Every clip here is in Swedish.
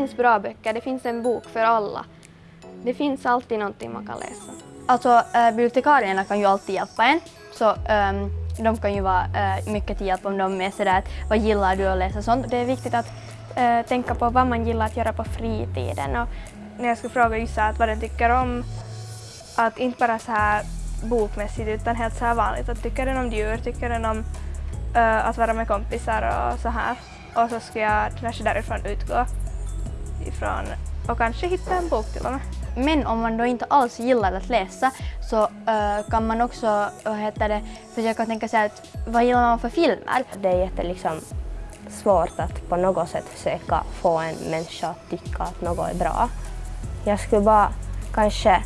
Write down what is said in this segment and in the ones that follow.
finns bra böcker, det finns en bok för alla. Det finns alltid någonting man kan läsa. Alltså äh, bibliotekarierna kan ju alltid hjälpa en. Så ähm, de kan ju vara äh, mycket till hjälp om de är sådär att vad gillar du att läsa sånt. Det är viktigt att äh, tänka på vad man gillar att göra på fritiden. Och när jag skulle fråga Yssa att vad den tycker om, att inte bara så här bokmässigt utan helt så här vanligt. Att tycker den om djur, tycker den om att vara med kompisar och så här. Och så ska jag kanske därifrån utgå ifrån och kanske hitta en bok till och med. Men om man då inte alls gillar att läsa så uh, kan man också vad heter det, försöka tänka sig att vad gillar man för filmer? Det är jätte, liksom, svårt att på något sätt försöka få en människa att tycka att något är bra. Jag skulle bara kanske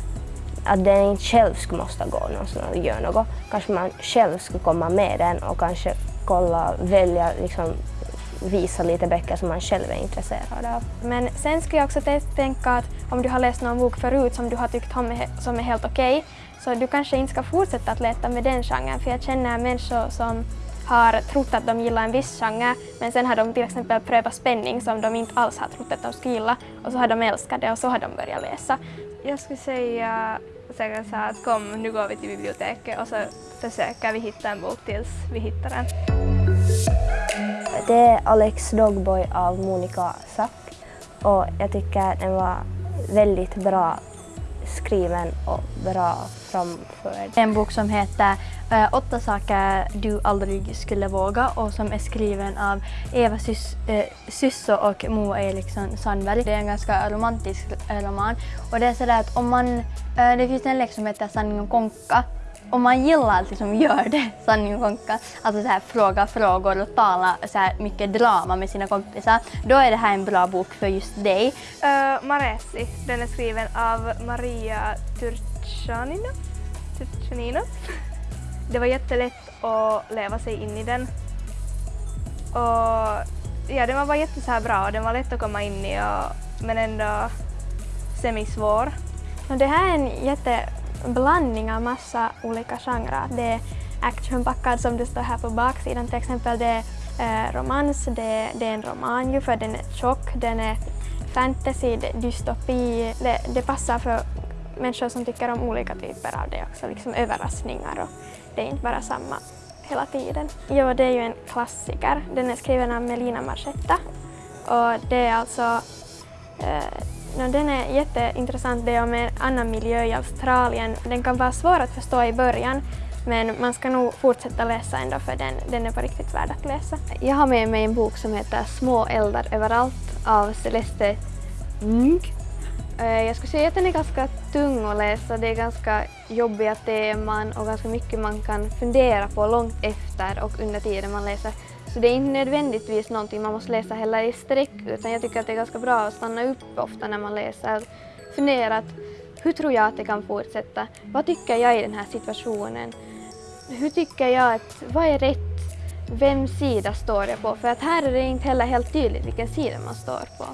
att den inte själv skulle måste gå någonstans och göra något. Kanske man själv skulle komma med den och kanske kolla, välja, liksom, visa lite böcker som man själv är intresserad av. Men sen skulle jag också tänka att om du har läst någon bok förut som du har tyckt om som är helt okej, okay, så du kanske inte ska fortsätta att leta med den genren. För jag känner människor som har trott att de gillar en viss genre men sen har de till exempel prövat spänning som de inte alls har trott att de skulle gilla och så har de älskat det och så har de börjat läsa. Jag skulle säga säkert så att kom nu går vi till biblioteket och så försöker vi hitta en bok tills vi hittar den. Det är Alex Dogboy av Monica Sack och jag tycker den var väldigt bra skriven och bra framförd. En bok som heter uh, Åtta saker du aldrig skulle våga och som är skriven av Eva Sys äh, Sysso och Moa Eriksson Sandberg. Det är en ganska romantisk eh, roman och det är sådär att om man, äh, det finns en lek som heter Sanning och konka om man gillar att liksom gör det, sanning och konka, alltså så här, fråga frågor och tala så här mycket drama med sina kompisar, då är det här en bra bok för just dig. Uh, Maresi, den är skriven av Maria Turchanina. Turchanina. Det var jättelätt att leva sig in i den. Och ja, den var bara jätte så här bra, den var lätt att komma in i och, men ändå semisvår. Och det här är en jätte blandning av massa olika genrer. Det är actionpackad som det står här på baksidan till exempel. Det är eh, romans, det, det, är en roman ju för den är tjock, den är fantasy, det, dystopi. Det, det passar för människor som tycker om olika typer av det också, liksom överraskningar och det är inte bara samma hela tiden. Jo, det är ju en klassiker. Den är skriven av Melina Marchetta och det är alltså eh, No, den är jätteintressant. Det är om en annan miljö i Australien. Den kan vara svår att förstå i början men man ska nog fortsätta läsa ändå för den, den är på riktigt värd att läsa. Jag har med mig en bok som heter Små eldar överallt av Celeste Ng. Eh, jag skulle säga att den är ganska tung att läsa. Det är ganska jobbiga teman och ganska mycket man kan fundera på långt efter och under tiden man läser. Så det är inte nödvändigtvis någonting man måste läsa heller i sträck utan jag tycker att det är ganska bra att stanna upp ofta när man läser. Fundera att hur tror jag att det kan fortsätta? Vad tycker jag i den här situationen? Hur tycker jag att, vad är rätt? Vems sida står jag på? För att här är det inte heller helt tydligt vilken sida man står på.